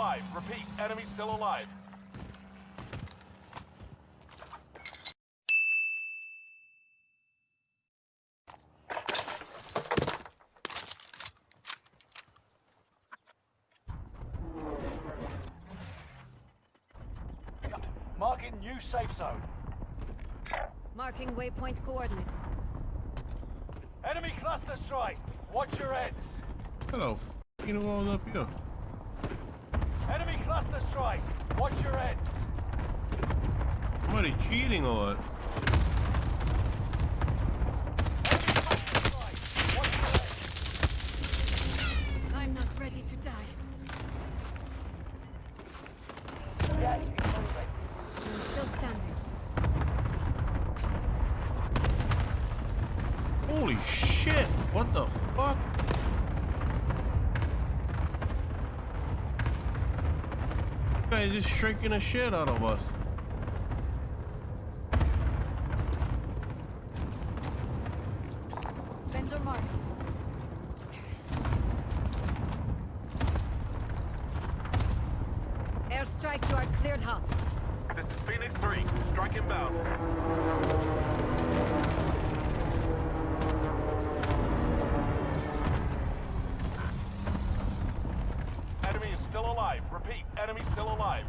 alive. Repeat, enemy still alive. Marking new safe zone. Marking waypoint coordinates. Enemy cluster strike. Watch your heads. Hello. You know what up here? Enemy cluster strike. Watch your heads. Somebody cheating or what? Enemy cluster strike. Watch your heads. I'm not ready to die. I'm still standing. Holy shit! What the fuck? Guy just shrinking the shit out of us. Vendor marked. Airstrike, you are cleared hot. This is Phoenix 3. Strike inbound. Alive. Repeat, enemy still alive.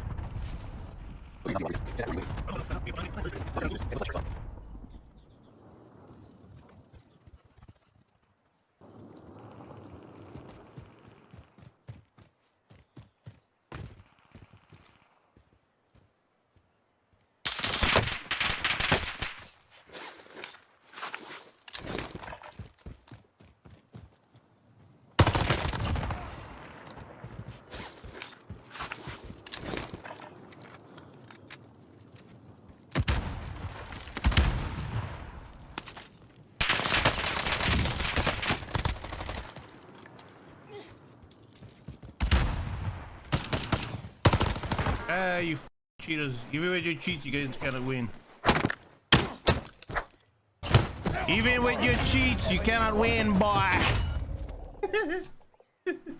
Ah, you cheaters. Even with your cheats, you guys cannot win. Even with your cheats, you cannot win, boy.